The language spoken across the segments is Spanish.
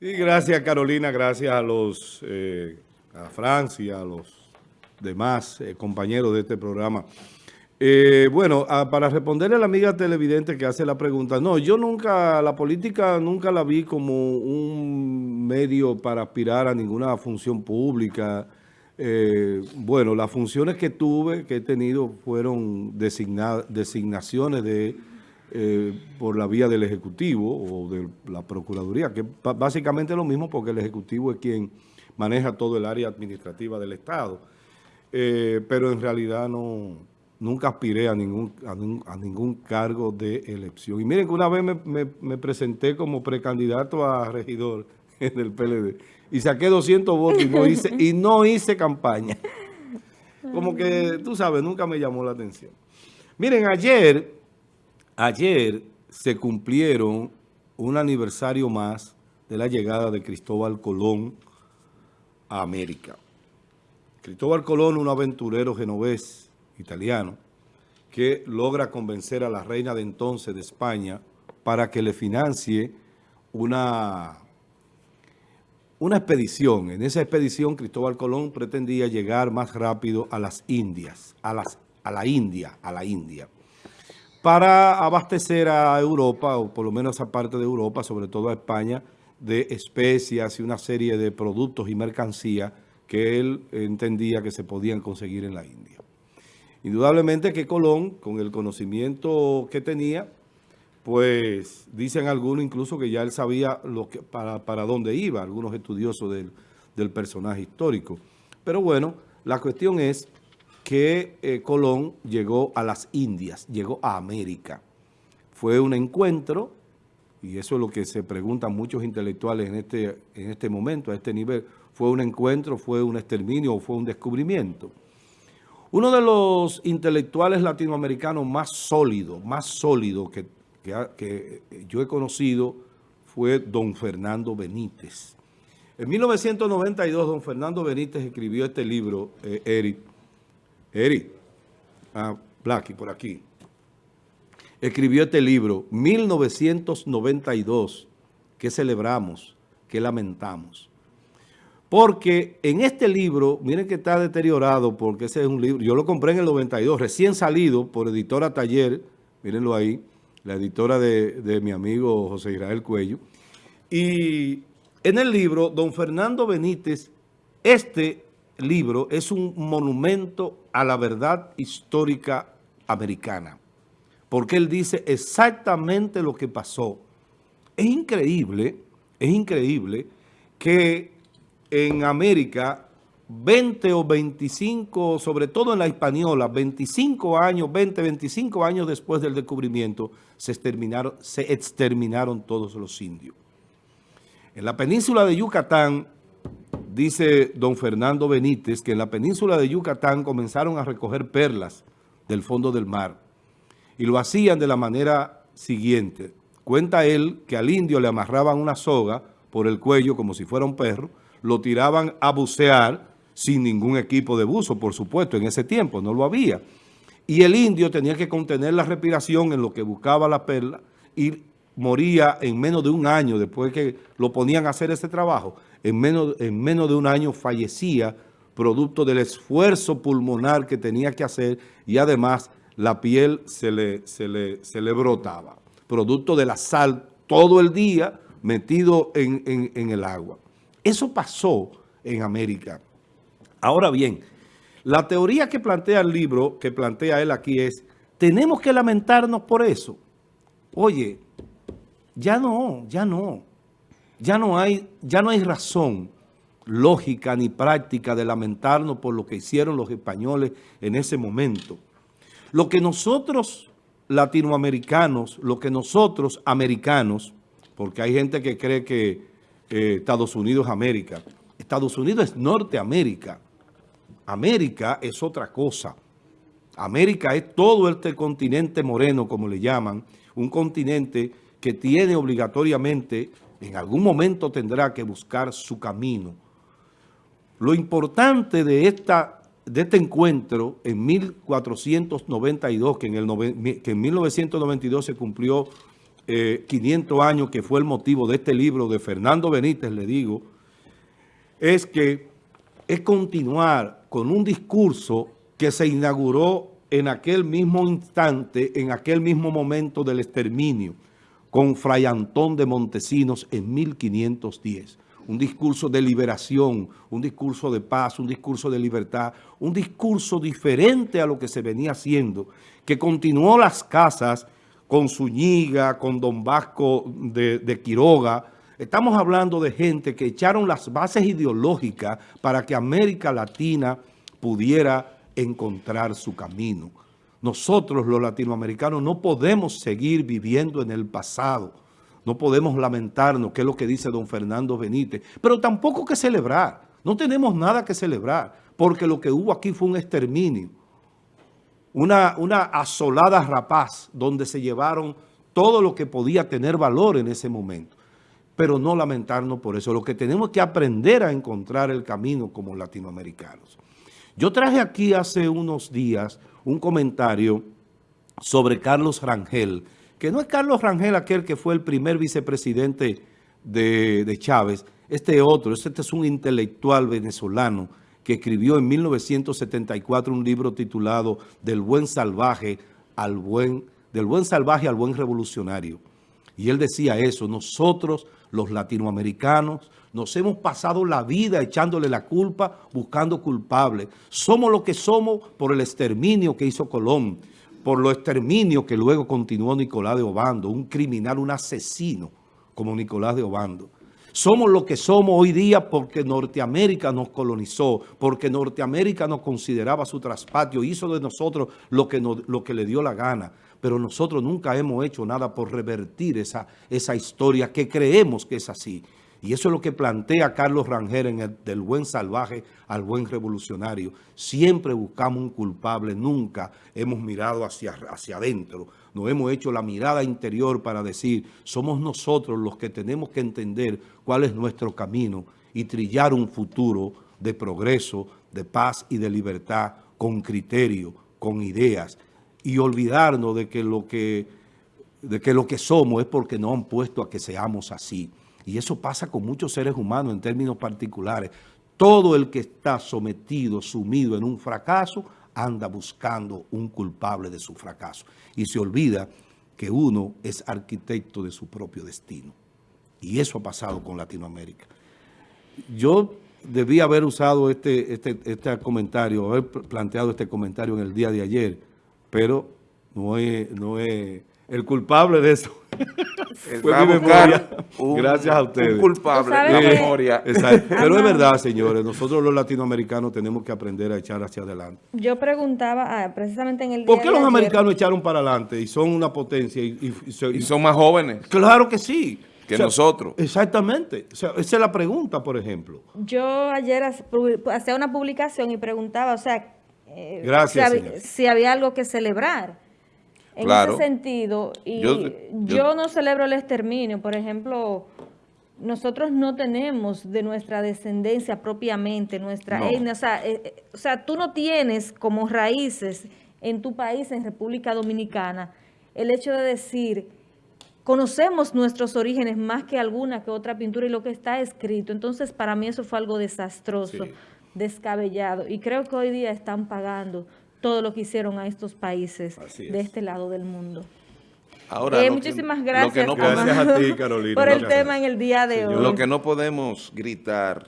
Y gracias Carolina, gracias a los, eh, a Francia, a los demás eh, compañeros de este programa. Eh, bueno, para responderle a la amiga televidente que hace la pregunta, no, yo nunca, la política nunca la vi como un medio para aspirar a ninguna función pública. bueno, las funciones que tuve, que he tenido, fueron designaciones de eh, por la vía del Ejecutivo o de la Procuraduría, que básicamente es lo mismo porque el Ejecutivo es quien maneja todo el área administrativa del Estado. Eh, pero en realidad no nunca aspiré a ningún, a, ningún cargo de elección. Y miren que una vez me, presenté como precandidato a regidor en el PLD y saqué 200 votos y no hice, y no hice campaña. Como que, tú sabes, nunca me llamó la atención. Miren, ayer Ayer se cumplieron un aniversario más de la llegada de Cristóbal Colón a América. Cristóbal Colón, un aventurero genovés italiano, que logra convencer a la reina de entonces de España para que le financie una, una expedición. En esa expedición Cristóbal Colón pretendía llegar más rápido a las Indias, a, las, a la India, a la India para abastecer a Europa, o por lo menos a parte de Europa, sobre todo a España, de especias y una serie de productos y mercancías que él entendía que se podían conseguir en la India. Indudablemente que Colón, con el conocimiento que tenía, pues dicen algunos incluso que ya él sabía para, para dónde iba, algunos estudiosos del, del personaje histórico. Pero bueno, la cuestión es que eh, Colón llegó a las Indias, llegó a América. Fue un encuentro, y eso es lo que se preguntan muchos intelectuales en este, en este momento, a este nivel, ¿fue un encuentro, fue un exterminio o fue un descubrimiento? Uno de los intelectuales latinoamericanos más sólidos, más sólidos que, que, yo he conocido fue don Fernando Benítez. En 1992, don Fernando Benítez escribió este libro, eh, Eric, Eri, a Blacky por aquí, escribió este libro, 1992, que celebramos, que lamentamos. Porque en este libro, miren que está deteriorado, porque ese es un libro, yo lo compré en el 92, recién salido por Editora Taller, mírenlo ahí, la editora de, de mi amigo José Israel Cuello. Y en el libro, don Fernando Benítez, este libro es un monumento a la verdad histórica americana, porque él dice exactamente lo que pasó. Es increíble, es increíble que en América 20 o 25, sobre todo en la española, 25 años, 20, 25 años después del descubrimiento, se exterminaron, se exterminaron todos los indios. En la península de Yucatán, dice don Fernando Benítez que en la península de Yucatán comenzaron a recoger perlas del fondo del mar y lo hacían de la manera siguiente. Cuenta él que al indio le amarraban una soga por el cuello como si fuera un perro, lo tiraban a bucear sin ningún equipo de buzo, por supuesto, en ese tiempo no lo había. Y el indio tenía que contener la respiración en lo que buscaba la perla y moría en menos de un año después que lo ponían a hacer ese trabajo en menos, en menos de un año fallecía producto del esfuerzo pulmonar que tenía que hacer y además la piel se le, se le, se le brotaba, producto de la sal todo el día metido en, en el agua. Eso pasó en América. Ahora bien, la teoría que plantea el libro, que plantea él aquí es, tenemos que lamentarnos por eso. Oye, ya no, ya no ya no hay, ya no hay razón lógica ni práctica de lamentarnos por lo que hicieron los españoles en ese momento. Lo que nosotros latinoamericanos, lo que nosotros americanos, porque hay gente que cree que Estados Unidos es América, Estados Unidos es Norteamérica, América es otra cosa. América es todo este continente moreno, como le llaman, un continente que tiene obligatoriamente en algún momento tendrá que buscar su camino. Lo importante de, esta, de este encuentro en 1492, que en, el que en 1992 se cumplió 500 años, que fue el motivo de este libro de Fernando Benítez, le digo, es que es continuar con un discurso que se inauguró en aquel mismo instante, en aquel mismo momento del exterminio, con Fray Antón de Montesinos en 1510. Un discurso de liberación, un discurso de paz, un discurso de libertad, un discurso diferente a lo que se venía haciendo, que continuó las casas con Zúñiga, con Don Vasco de, de Quiroga, Estamos hablando de gente que echaron las bases ideológicas para que América Latina pudiera encontrar su camino. Nosotros los latinoamericanos no podemos seguir viviendo en el pasado. No podemos lamentarnos, que es lo que dice don Fernando Benítez, pero tampoco que celebrar. No tenemos nada que celebrar, porque lo que hubo aquí fue un exterminio. Una, una asolada rapaz donde se llevaron todo lo que podía tener valor en ese momento pero no lamentarnos por eso. Lo que tenemos que aprender a encontrar el camino como latinoamericanos. Yo traje aquí hace unos días un comentario sobre Carlos Rangel, que no es Carlos Rangel aquel que fue el primer vicepresidente de, de Chávez, este otro, este es un intelectual venezolano que escribió en 1974 un libro titulado Del buen salvaje al buen, del buen salvaje al buen revolucionario. Y él decía eso, nosotros los latinoamericanos nos hemos pasado la vida echándole la culpa, buscando culpables. Somos lo que somos por el exterminio que hizo Colón, por lo exterminio que luego continuó Nicolás de Obando, un criminal, un asesino como Nicolás de Obando. Somos lo que somos hoy día porque Norteamérica nos colonizó, porque Norteamérica nos consideraba su traspatio, hizo de nosotros lo que, lo que le dio la gana. Pero nosotros nunca hemos hecho nada por revertir esa, esa historia que creemos que es así. Y eso es lo que plantea Carlos Rangel en el del buen salvaje al buen revolucionario. Siempre buscamos un culpable, nunca hemos mirado hacia, hacia adentro. No hemos hecho la mirada interior para decir, somos nosotros los que tenemos que entender cuál es nuestro camino y trillar un futuro de progreso, de paz y de libertad con criterio, con ideas y olvidarnos de que lo que, de que, lo que somos es porque nos han puesto a que seamos así. Y eso pasa con muchos seres humanos en términos particulares. Todo el que está sometido, sumido en un fracaso, anda buscando un culpable de su fracaso. Y se olvida que uno es arquitecto de su propio destino. Y eso ha pasado con Latinoamérica. Yo debía haber usado este, este, este comentario, haber planteado este comentario en el día de ayer, pero no es, no es el culpable de eso. Fue mi memoria. Gracias a ustedes. Un culpable de la memoria. Pero es verdad, señores, nosotros los latinoamericanos tenemos que aprender a echar hacia adelante. Yo preguntaba, ah, precisamente en el ¿Por qué los americanos echaron para adelante y son una potencia? Y, y, son más jóvenes. Claro que sí. Que nosotros. Exactamente. esa es la pregunta, por ejemplo. Yo ayer hacía una publicación y preguntaba, o sea, eh, Gracias, si, había, algo que celebrar. En ese sentido, y yo, no celebro el exterminio, por ejemplo, nosotros no tenemos de nuestra descendencia propiamente, nuestra etnia, o sea, eh, eh, o sea, tú no tienes como raíces en tu país, en República Dominicana, el hecho de decir, conocemos nuestros orígenes más que alguna que otra pintura y lo que está escrito. Entonces, para mí eso fue algo desastroso descabellado. Y creo que hoy día están pagando todo lo que hicieron a estos países de este lado del mundo. Ahora, eh, muchísimas gracias, Carolina, por el tema en el día de hoy. Lo que no podemos gritar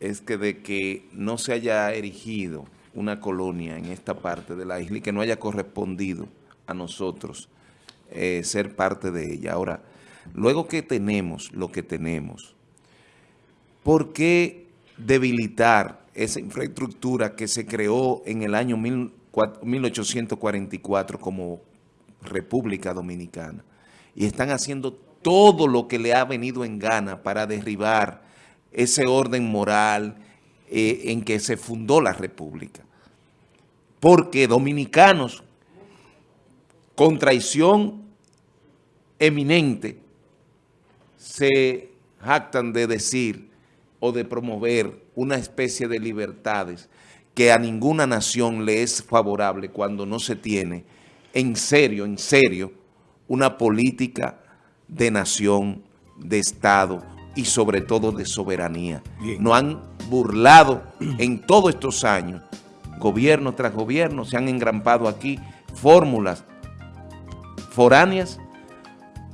es que de que no se haya erigido una colonia en esta parte de la isla y que no haya correspondido a nosotros eh, ser parte de ella. Ahora, luego que tenemos lo que tenemos, ¿por qué debilitar esa infraestructura que se creó en el año 1844 como República Dominicana. Y están haciendo todo lo que le ha venido en gana para derribar ese orden moral eh, en que se fundó la República. Porque dominicanos, con traición eminente, se jactan de decir o de promover una especie de libertades que a ninguna nación le es favorable cuando no se tiene en serio, en serio, una política de nación, de Estado y sobre todo de soberanía. No han burlado en todos estos años, gobierno tras gobierno, se han engrampado aquí fórmulas foráneas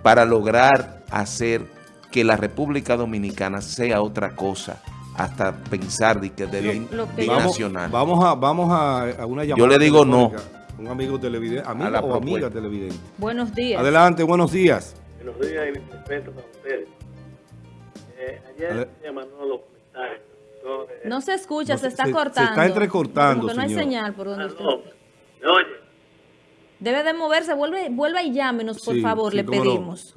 para lograr hacer que la República Dominicana sea otra cosa hasta pensar de que de nacional. Vamos a, vamos a, una llamada. Yo le digo no. Un amigo televidente, amiga o amiga televidente. Buenos días. Adelante, buenos días. Buenos días y respeto para ustedes. Eh, ayer me llamaron los comentarios. no se escucha, se está cortando. Se está entrecortando, Porque no hay señal por donde ah, No, Debe de moverse, vuelve, vuelva y llámenos, por favor, le pedimos.